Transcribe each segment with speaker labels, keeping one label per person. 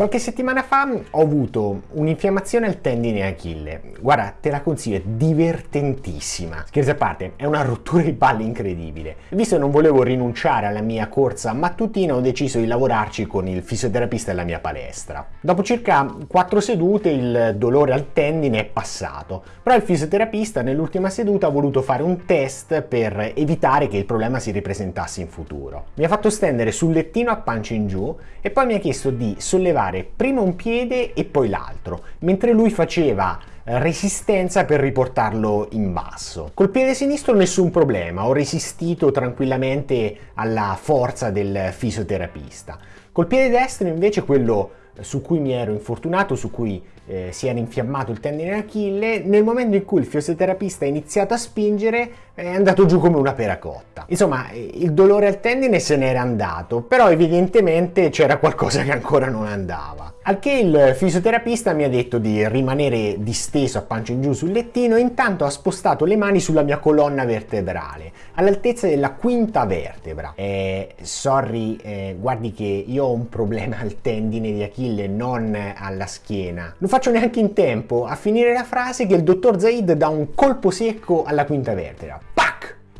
Speaker 1: Qualche settimana fa ho avuto un'infiammazione al tendine Achille. Guarda, te la consiglio, è divertentissima. Scherzi a parte, è una rottura di palle incredibile. Visto che non volevo rinunciare alla mia corsa mattutina, ho deciso di lavorarci con il fisioterapista della mia palestra. Dopo circa 4 sedute il dolore al tendine è passato, però il fisioterapista nell'ultima seduta ha voluto fare un test per evitare che il problema si ripresentasse in futuro. Mi ha fatto stendere sul lettino a pancia in giù e poi mi ha chiesto di sollevare alzare prima un piede e poi l'altro, mentre lui faceva eh, resistenza per riportarlo in basso. Col piede sinistro nessun problema, ho resistito tranquillamente alla forza del fisioterapista. Col piede destro invece quello su cui mi ero infortunato, su cui eh, si era infiammato il tendine Achille, nel momento in cui il fisioterapista ha iniziato a spingere è andato giù come una pera cotta. Insomma, il dolore al tendine se n'era andato, però evidentemente c'era qualcosa che ancora non andava. Al che il fisioterapista mi ha detto di rimanere disteso a pancia in giù sul lettino e intanto ha spostato le mani sulla mia colonna vertebrale, all'altezza della quinta vertebra. Eh, sorry, eh, guardi che io ho un problema al tendine di Achille, non alla schiena. Non faccio neanche in tempo a finire la frase che il dottor Zaid dà un colpo secco alla quinta vertebra. Pac!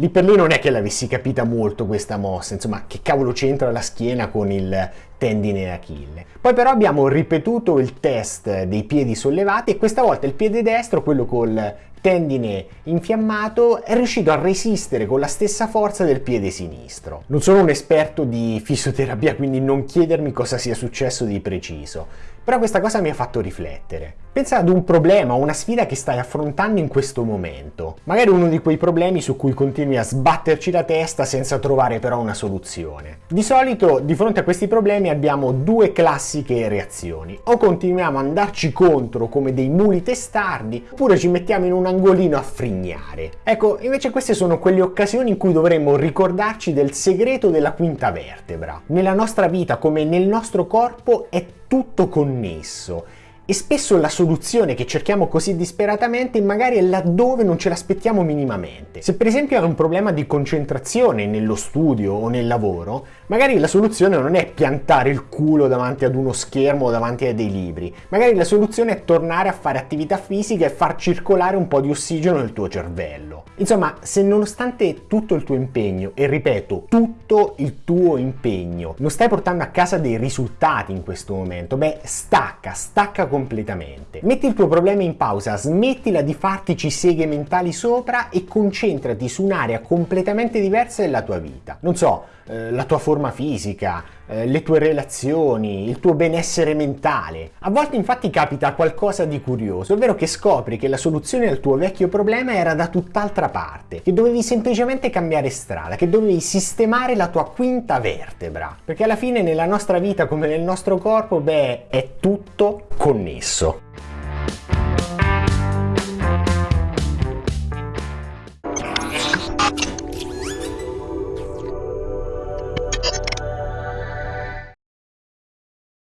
Speaker 1: Lì per lì non è che l'avessi capita molto questa mossa, insomma, che cavolo c'entra la schiena con il tendine Achille. Poi però abbiamo ripetuto il test dei piedi sollevati e questa volta il piede destro, quello col tendine infiammato, è riuscito a resistere con la stessa forza del piede sinistro. Non sono un esperto di fisioterapia, quindi non chiedermi cosa sia successo di preciso, però questa cosa mi ha fatto riflettere. Pensa ad un problema o una sfida che stai affrontando in questo momento. Magari uno di quei problemi su cui continui a sbatterci la testa senza trovare però una soluzione. Di solito di fronte a questi problemi abbiamo due classiche reazioni. O continuiamo ad andarci contro come dei muli testardi, oppure ci mettiamo in un angolino a frignare. Ecco, invece queste sono quelle occasioni in cui dovremmo ricordarci del segreto della quinta vertebra. Nella nostra vita come nel nostro corpo è tutto connesso e spesso la soluzione che cerchiamo così disperatamente magari è laddove non ce l'aspettiamo minimamente. Se per esempio hai un problema di concentrazione nello studio o nel lavoro, magari la soluzione non è piantare il culo davanti ad uno schermo o davanti a dei libri, magari la soluzione è tornare a fare attività fisica e far circolare un po' di ossigeno nel tuo cervello. Insomma, se nonostante tutto il tuo impegno, e ripeto, tutto il tuo impegno, non stai portando a casa dei risultati in questo momento, beh, stacca, stacca con completamente. Metti il tuo problema in pausa, smettila di fartici seghe mentali sopra e concentrati su un'area completamente diversa della tua vita. Non so, eh, la tua forma fisica, eh, le tue relazioni, il tuo benessere mentale. A volte infatti capita qualcosa di curioso, ovvero che scopri che la soluzione al tuo vecchio problema era da tutt'altra parte, che dovevi semplicemente cambiare strada, che dovevi sistemare la tua quinta vertebra. Perché alla fine nella nostra vita come nel nostro corpo, beh, è tutto connesso.